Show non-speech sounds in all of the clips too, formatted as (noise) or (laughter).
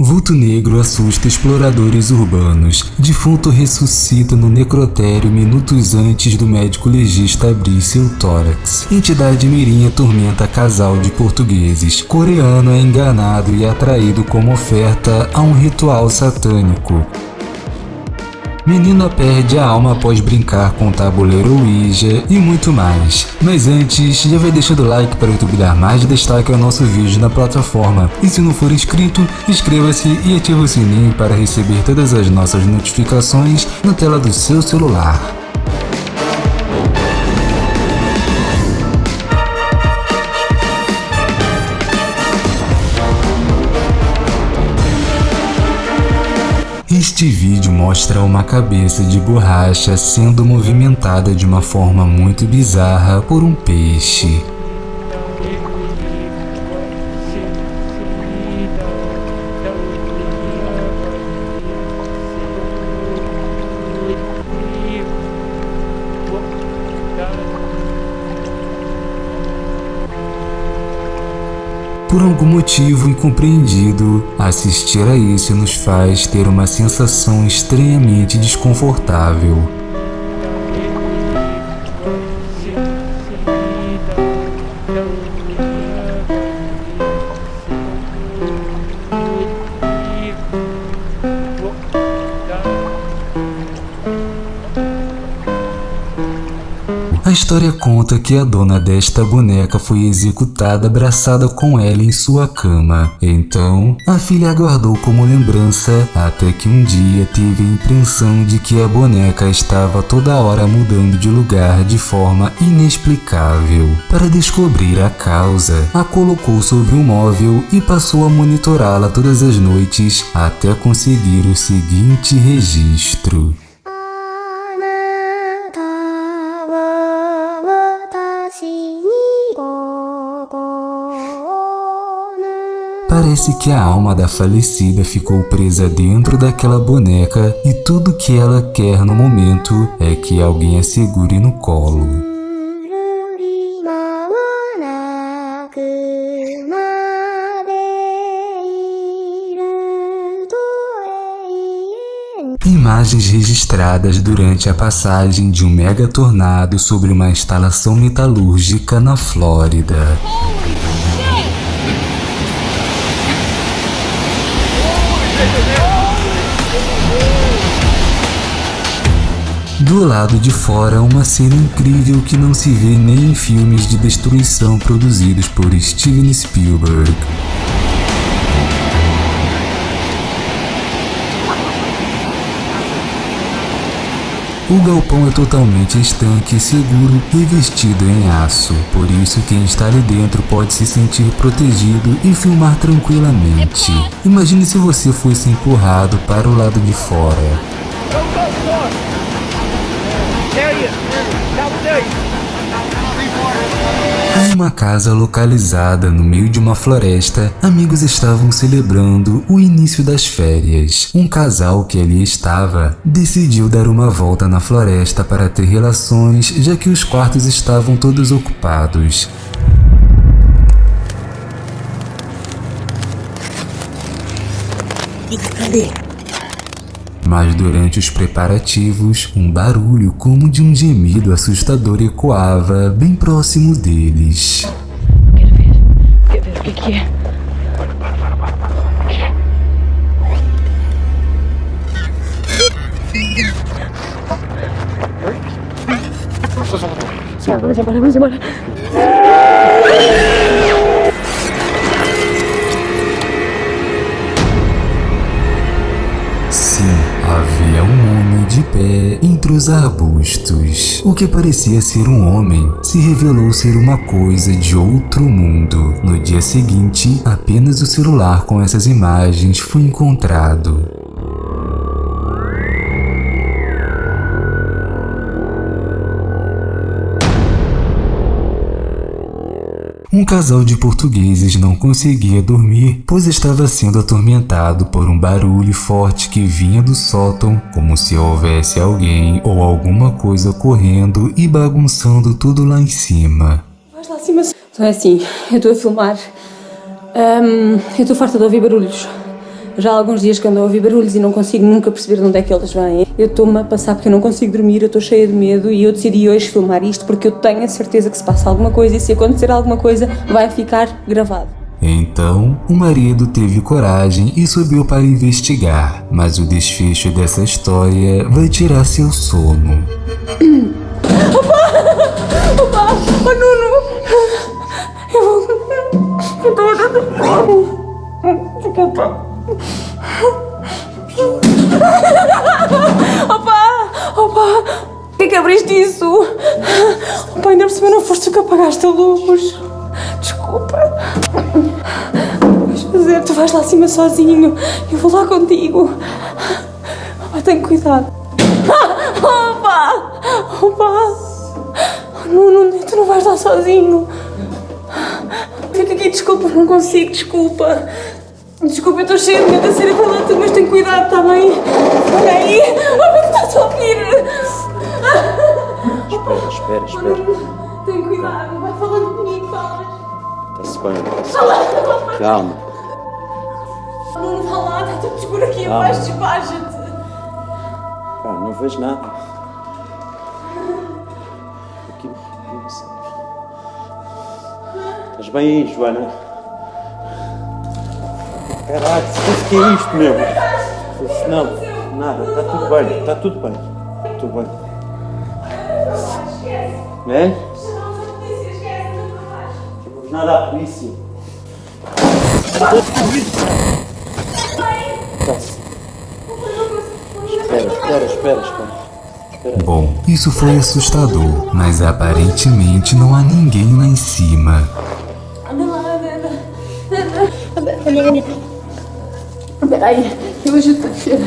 Vulto negro assusta exploradores urbanos. Defunto ressuscita no necrotério minutos antes do médico legista abrir seu tórax. Entidade mirim atormenta casal de portugueses. Coreano é enganado e atraído como oferta a um ritual satânico. Menina perde a alma após brincar com o tabuleiro Ouija e muito mais. Mas antes, já vai deixando o like para o YouTube dar mais destaque ao nosso vídeo na plataforma. E se não for inscrito, inscreva-se e ative o sininho para receber todas as nossas notificações na tela do seu celular. Este vídeo mostra uma cabeça de borracha sendo movimentada de uma forma muito bizarra por um peixe. Por algum motivo incompreendido, assistir a isso nos faz ter uma sensação estranhamente desconfortável. A história conta que a dona desta boneca foi executada abraçada com ela em sua cama. Então, a filha aguardou como lembrança até que um dia teve a impressão de que a boneca estava toda hora mudando de lugar de forma inexplicável. Para descobrir a causa, a colocou sobre um móvel e passou a monitorá-la todas as noites até conseguir o seguinte registro. Parece que a alma da falecida ficou presa dentro daquela boneca e tudo que ela quer no momento é que alguém a segure no colo. Imagens registradas durante a passagem de um mega tornado sobre uma instalação metalúrgica na Flórida. Do lado de fora, uma cena incrível que não se vê nem em filmes de destruição produzidos por Steven Spielberg. O galpão é totalmente estanque, seguro e vestido em aço, por isso quem está ali dentro pode se sentir protegido e filmar tranquilamente. Imagine se você fosse empurrado para o lado de fora. Em uma casa localizada no meio de uma floresta, amigos estavam celebrando o início das férias. Um casal que ali estava decidiu dar uma volta na floresta para ter relações, já que os quartos estavam todos ocupados. Cadê? Mas durante os preparativos, um barulho como de um gemido assustador ecoava bem próximo deles. Quero ver. Quero ver o que, é. Para, para, para, para, para. O que é? Vamos embora, vamos embora. Havia um homem de pé entre os arbustos. O que parecia ser um homem se revelou ser uma coisa de outro mundo. No dia seguinte, apenas o celular com essas imagens foi encontrado. Um casal de portugueses não conseguia dormir, pois estava sendo atormentado por um barulho forte que vinha do sótão, como se houvesse alguém ou alguma coisa correndo e bagunçando tudo lá em cima. Lá acima. Então é assim, eu estou a filmar. Um, eu estou farta de ouvir barulhos. Já há alguns dias que ando a ouvir barulhos e não consigo nunca perceber de onde é que eles vêm. Eu estou-me a passar porque eu não consigo dormir, eu estou cheia de medo e eu decidi hoje filmar isto porque eu tenho a certeza que se passa alguma coisa e se acontecer alguma coisa vai ficar gravado. Então, o marido teve coragem e subiu para investigar, mas o desfecho dessa história vai tirar seu sono. Opa! Oh, Nuno! Eu vou... Eu estou... Desculpa. Opa! Opa! Por que abriste isso? Opa, ainda por cima não foste tu que apagaste a luz. Desculpa. Vais fazer, tu vais lá acima sozinho. Eu vou lá contigo. Opa, tem cuidado. Opa! Opa! Não, não, tu não vais lá sozinho. Fica aqui, desculpa, não consigo, desculpa. Desculpa, eu estou cheia de medo a ser tudo, mas tem cuidado, está bem? Olha aí, olha que estás a ouvir. Espera, espera, espera. Tem cuidado, vai falando comigo, falas. Está-se bem. está-se bem. Calma. Não vá lá, está tudo escuro aqui abaixo, despacha-te. Pá, não vejo nada. Aqui. Estás bem aí, Joana? Caraca, o que é isto, meu? Não, nada, está tudo bem, está tudo bem. Tudo bem. É? Não vamos nada à polícia. Espera, espera, espera, espera. Bom, isso foi assustador, mas aparentemente não há ninguém lá em cima. Anda lá, anda, anda. Anda, anda, anda. Espera aí, eu ajudo-te a descer.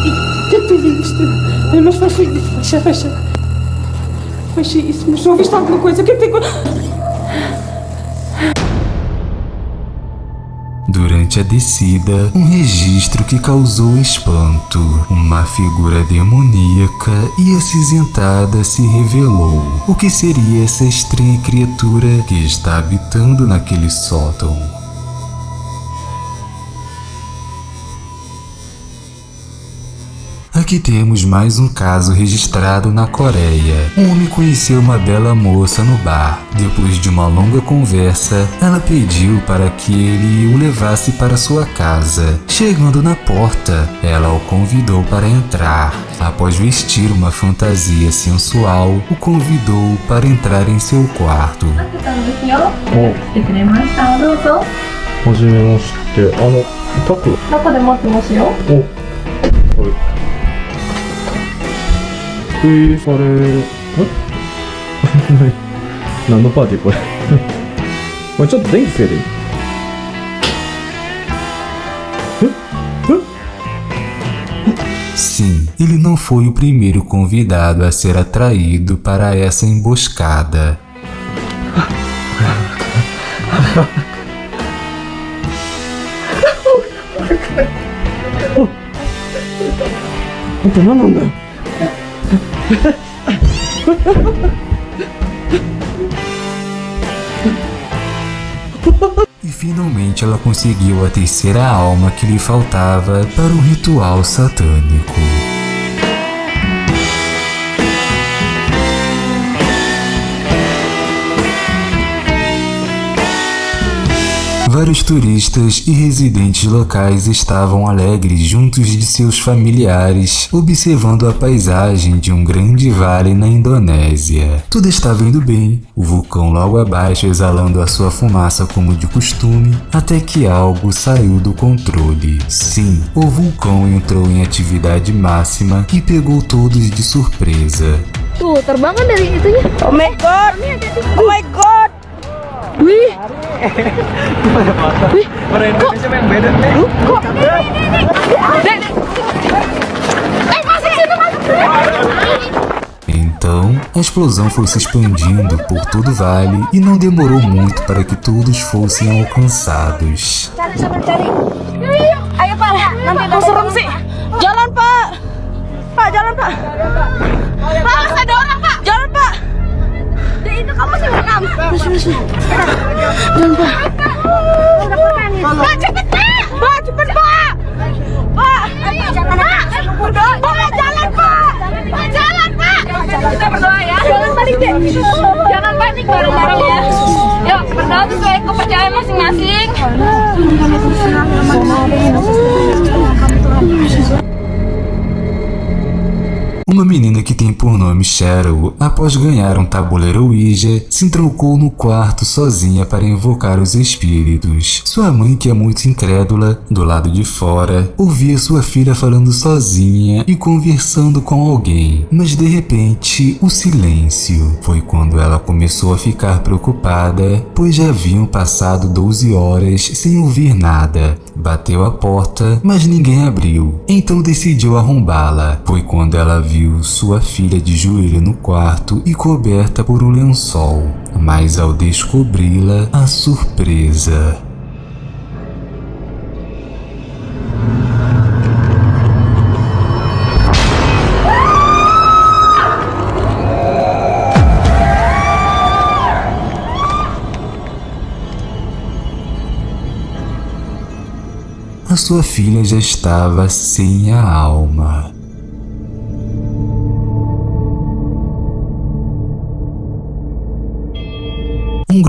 O que que tu viste? Ai, Mas fecha isso, fecha, fecha. Fecha isso, mas ouviste alguma coisa? O que é que tem... A descida, um registro que causou espanto. Uma figura demoníaca e acinzentada se revelou. O que seria essa estranha criatura que está habitando naquele sótão? Aqui temos mais um caso registrado na Coreia. Um homem conheceu uma bela moça no bar. Depois de uma longa conversa, ela pediu para que ele o levasse para sua casa. Chegando na porta, ela o convidou para entrar. Após vestir uma fantasia sensual, o convidou para entrar em seu quarto. た free forever. (laughs) não, não pode ir por. Mas eu tenho que. Sim, ele não foi o primeiro convidado a ser atraído para essa emboscada. Não, não, não. E finalmente ela conseguiu a terceira alma que lhe faltava para um ritual satânico. Vários turistas e residentes locais estavam alegres juntos de seus familiares, observando a paisagem de um grande vale na Indonésia. Tudo estava indo bem, o vulcão logo abaixo exalando a sua fumaça como de costume, até que algo saiu do controle. Sim, o vulcão entrou em atividade máxima e pegou todos de surpresa. Tuh, terbang dari itunya. Oh my god! Oh my god! Wih, Orang Indonesia yang beda Então, a explosão foi se expandindo por todo o vale e não demorou muito para que todos fossem alcançados. Cari sampai cari. Ayo pak, nanti serem sih. Jalan pak. Pak jalan pak. Pak, masih ada orang, Pak. Jangan, Pak. Itu kamu masih Jangan, Pak. Pak, cepet, Pak. Cepet, Pak. Pak, Pak. Jalan, Pak. Jalan, Pak. Kita berdoa ya. Jangan panik. Jangan panik bareng-bareng ya. Yuk, berdoa sesuai kepercayaan masing-masing. Por nome Cheryl, após ganhar um tabuleiro Ouija, se entrocou no quarto sozinha para invocar os espíritos. Sua mãe, que é muito incrédula, do lado de fora, ouvia sua filha falando sozinha e conversando com alguém. Mas de repente, o silêncio. Foi quando ela começou a ficar preocupada, pois já haviam passado 12 horas sem ouvir nada. Bateu a porta, mas ninguém abriu. Então decidiu arrombá-la. Foi quando ela viu sua filha de joelho no quarto e coberta por um lençol. Mas ao descobri-la, a surpresa. Sua filha já estava sem a alma.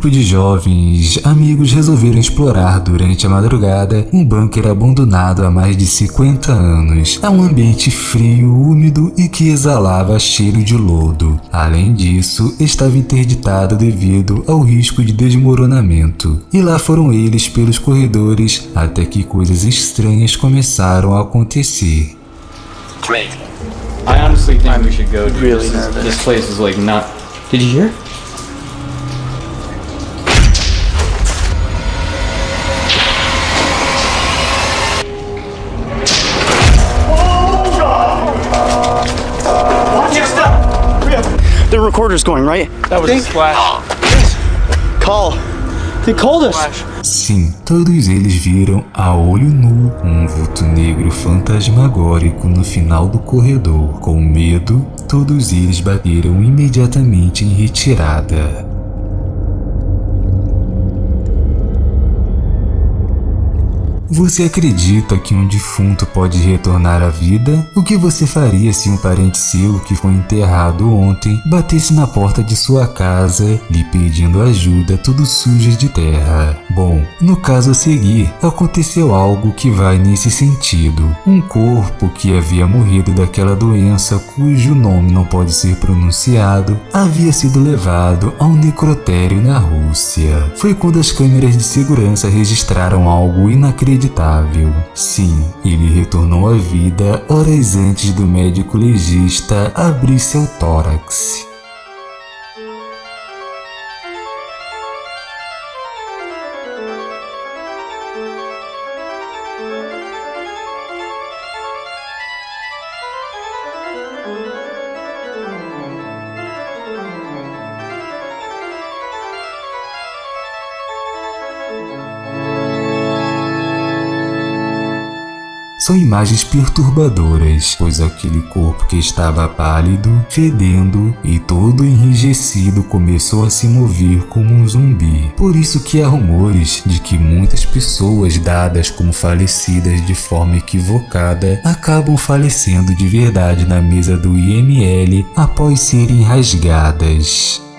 Grupo de jovens amigos resolveram explorar durante a madrugada um bunker abandonado há mais de 50 anos. É um ambiente frio, úmido e que exalava cheiro de lodo. Além disso, estava interditado devido ao risco de desmoronamento. E lá foram eles pelos corredores até que coisas estranhas começaram a acontecer. I honestly think we should go. Really this, is, this place is like not. Did you hear? The recorder's going, right? That was a splash. (gasps) Call. They called us. Sim, todos eles viram a olho nu um vulto negro fantasmagórico no final do corredor. Com medo, todos eles bateram imediatamente em retirada. Você acredita que um defunto pode retornar à vida? O que você faria se um parente seu que foi enterrado ontem batesse na porta de sua casa lhe pedindo ajuda tudo sujo de terra? Bom, no caso a seguir, aconteceu algo que vai nesse sentido. Um corpo que havia morrido daquela doença cujo nome não pode ser pronunciado havia sido levado a um necrotério na Rússia. Foi quando as câmeras de segurança registraram algo inacreditável. Sim, ele retornou à vida horas antes do médico legista abrir seu tórax. São imagens perturbadoras, pois aquele corpo que estava pálido, fedendo e todo enrijecido começou a se mover como um zumbi. Por isso que há rumores de que muitas pessoas dadas como falecidas de forma equivocada acabam falecendo de verdade na mesa do IML após serem rasgadas.